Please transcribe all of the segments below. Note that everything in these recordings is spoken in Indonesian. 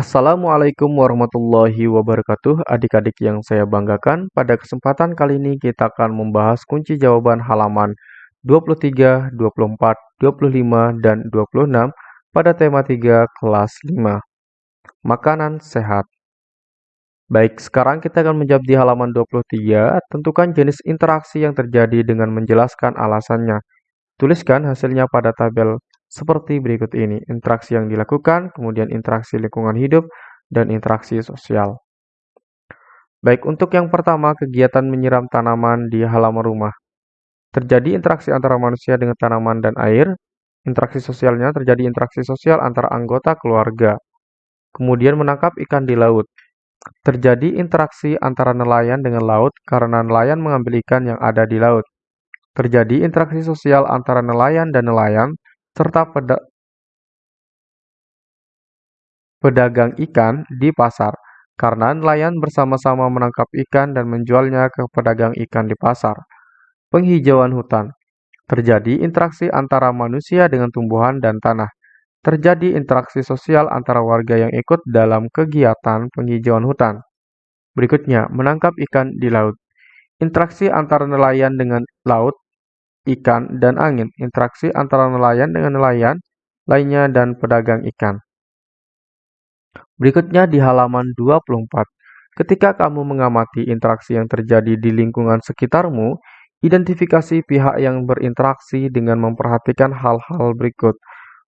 Assalamualaikum warahmatullahi wabarakatuh. Adik-adik yang saya banggakan Pada kesempatan kali ini kita akan membahas kunci jawaban halaman 23, 24, 25, dan 26 pada tema 3 kelas 5 Makanan sehat. Baik, sekarang kita akan menjawab di halaman 23 Tentukan jenis interaksi yang terjadi dengan menjelaskan alasannya. Tuliskan hasilnya pada tabel seperti berikut ini. Interaksi yang dilakukan, kemudian interaksi lingkungan hidup, dan interaksi sosial. Baik, untuk yang pertama, kegiatan menyiram tanaman di halaman rumah. Terjadi interaksi antara manusia dengan tanaman dan air. Interaksi sosialnya terjadi interaksi sosial antara anggota keluarga. Kemudian menangkap ikan di laut. Terjadi interaksi antara nelayan dengan laut karena nelayan mengambil ikan yang ada di laut. Terjadi interaksi sosial antara nelayan dan nelayan serta pedagang ikan di pasar, karena nelayan bersama-sama menangkap ikan dan menjualnya ke pedagang ikan di pasar. Penghijauan hutan terjadi interaksi antara manusia dengan tumbuhan dan tanah. Terjadi interaksi sosial antara warga yang ikut dalam kegiatan penghijauan hutan. Berikutnya, menangkap ikan di laut. Interaksi antara nelayan dengan laut ikan, dan angin, interaksi antara nelayan dengan nelayan lainnya dan pedagang ikan. Berikutnya di halaman 24. Ketika kamu mengamati interaksi yang terjadi di lingkungan sekitarmu, identifikasi pihak yang berinteraksi dengan memperhatikan hal-hal berikut.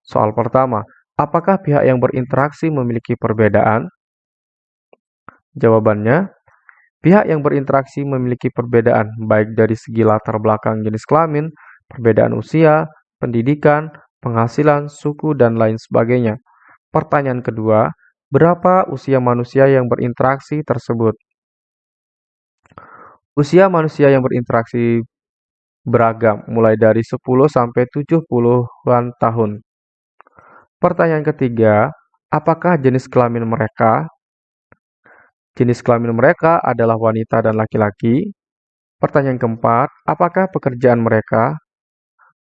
Soal pertama, apakah pihak yang berinteraksi memiliki perbedaan? Jawabannya, Pihak yang berinteraksi memiliki perbedaan, baik dari segi latar belakang jenis kelamin, perbedaan usia, pendidikan, penghasilan, suku, dan lain sebagainya. Pertanyaan kedua, berapa usia manusia yang berinteraksi tersebut? Usia manusia yang berinteraksi beragam, mulai dari 10 sampai 70-an tahun. Pertanyaan ketiga, apakah jenis kelamin mereka Jenis kelamin mereka adalah wanita dan laki-laki. Pertanyaan keempat, apakah pekerjaan mereka?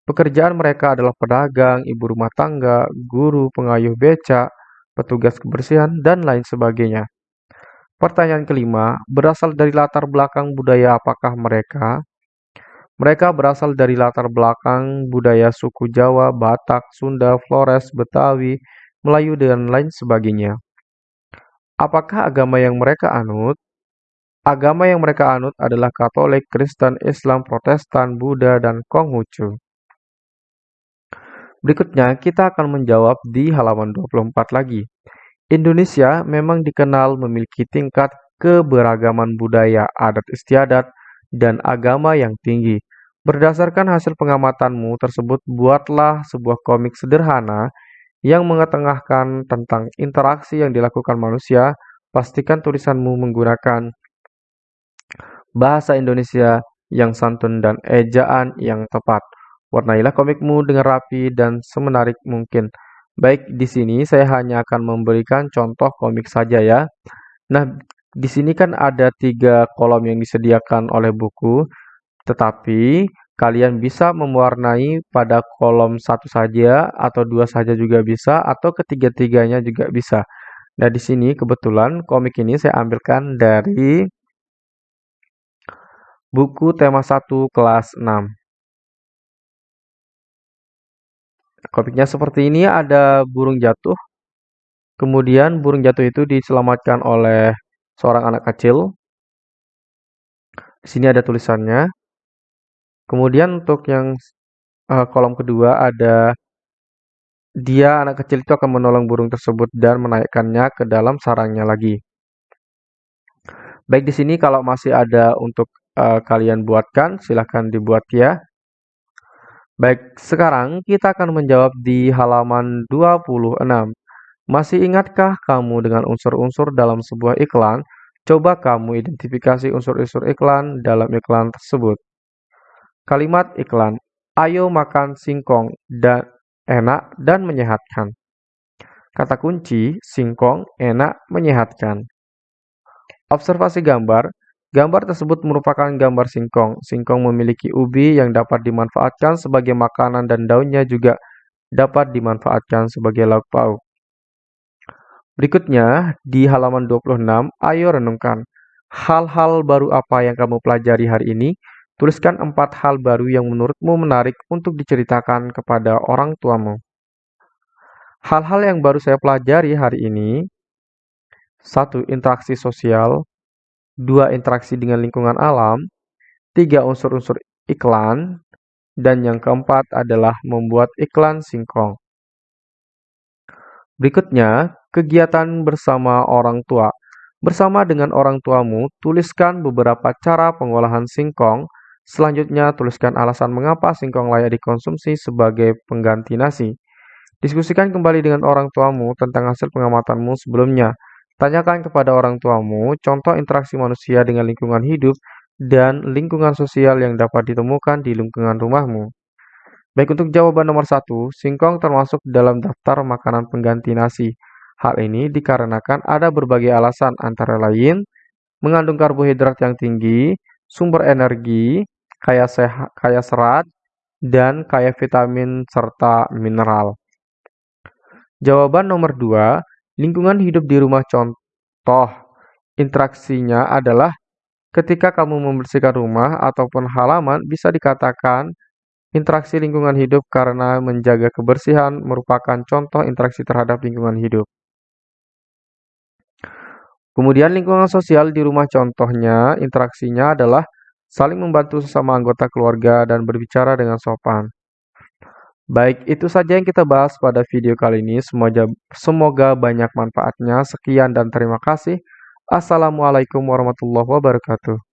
Pekerjaan mereka adalah pedagang, ibu rumah tangga, guru, pengayuh becak, petugas kebersihan, dan lain sebagainya. Pertanyaan kelima, berasal dari latar belakang budaya apakah mereka? Mereka berasal dari latar belakang budaya suku Jawa, Batak, Sunda, Flores, Betawi, Melayu, dan lain sebagainya. Apakah agama yang mereka anut? Agama yang mereka anut adalah Katolik, Kristen, Islam, Protestan, Buddha, dan Konghucu. Berikutnya, kita akan menjawab di halaman 24 lagi. Indonesia memang dikenal memiliki tingkat keberagaman budaya, adat istiadat, dan agama yang tinggi. Berdasarkan hasil pengamatanmu tersebut, buatlah sebuah komik sederhana yang mengetengahkan tentang interaksi yang dilakukan manusia, pastikan tulisanmu menggunakan bahasa Indonesia yang santun dan ejaan yang tepat. Warnailah komikmu dengan rapi dan semenarik mungkin. Baik, di sini saya hanya akan memberikan contoh komik saja ya. Nah, di sini kan ada tiga kolom yang disediakan oleh buku, tetapi Kalian bisa mewarnai pada kolom satu saja atau dua saja juga bisa atau ketiga-tiganya juga bisa. Nah, di sini kebetulan komik ini saya ambilkan dari buku tema 1 kelas 6. Komiknya seperti ini ada burung jatuh. Kemudian burung jatuh itu diselamatkan oleh seorang anak kecil. Di sini ada tulisannya. Kemudian untuk yang uh, kolom kedua ada dia anak kecil itu akan menolong burung tersebut dan menaikkannya ke dalam sarangnya lagi. Baik di sini kalau masih ada untuk uh, kalian buatkan, silahkan dibuat ya. Baik, sekarang kita akan menjawab di halaman 26. Masih ingatkah kamu dengan unsur-unsur dalam sebuah iklan? Coba kamu identifikasi unsur-unsur iklan dalam iklan tersebut. Kalimat iklan, "Ayo makan singkong dan enak dan menyehatkan." Kata kunci singkong, enak, menyehatkan. Observasi gambar, gambar tersebut merupakan gambar singkong. Singkong memiliki ubi yang dapat dimanfaatkan sebagai makanan dan daunnya juga dapat dimanfaatkan sebagai lauk pauk. Berikutnya, di halaman 26, ayo renungkan. Hal-hal baru apa yang kamu pelajari hari ini? Tuliskan empat hal baru yang menurutmu menarik untuk diceritakan kepada orang tuamu. Hal-hal yang baru saya pelajari hari ini, satu interaksi sosial, dua interaksi dengan lingkungan alam, tiga unsur-unsur iklan, dan yang keempat adalah membuat iklan singkong. Berikutnya, kegiatan bersama orang tua. Bersama dengan orang tuamu, tuliskan beberapa cara pengolahan singkong. Selanjutnya, tuliskan alasan mengapa singkong layak dikonsumsi sebagai pengganti nasi. Diskusikan kembali dengan orang tuamu tentang hasil pengamatanmu sebelumnya. Tanyakan kepada orang tuamu contoh interaksi manusia dengan lingkungan hidup dan lingkungan sosial yang dapat ditemukan di lingkungan rumahmu. Baik untuk jawaban nomor satu, singkong termasuk dalam daftar makanan pengganti nasi. Hal ini dikarenakan ada berbagai alasan antara lain mengandung karbohidrat yang tinggi, sumber energi, kaya, sehat, kaya serat, dan kaya vitamin serta mineral. Jawaban nomor 2, lingkungan hidup di rumah contoh interaksinya adalah ketika kamu membersihkan rumah ataupun halaman bisa dikatakan interaksi lingkungan hidup karena menjaga kebersihan merupakan contoh interaksi terhadap lingkungan hidup. Kemudian lingkungan sosial di rumah contohnya interaksinya adalah saling membantu sesama anggota keluarga dan berbicara dengan sopan. Baik, itu saja yang kita bahas pada video kali ini. Semoga, semoga banyak manfaatnya. Sekian dan terima kasih. Assalamualaikum warahmatullahi wabarakatuh.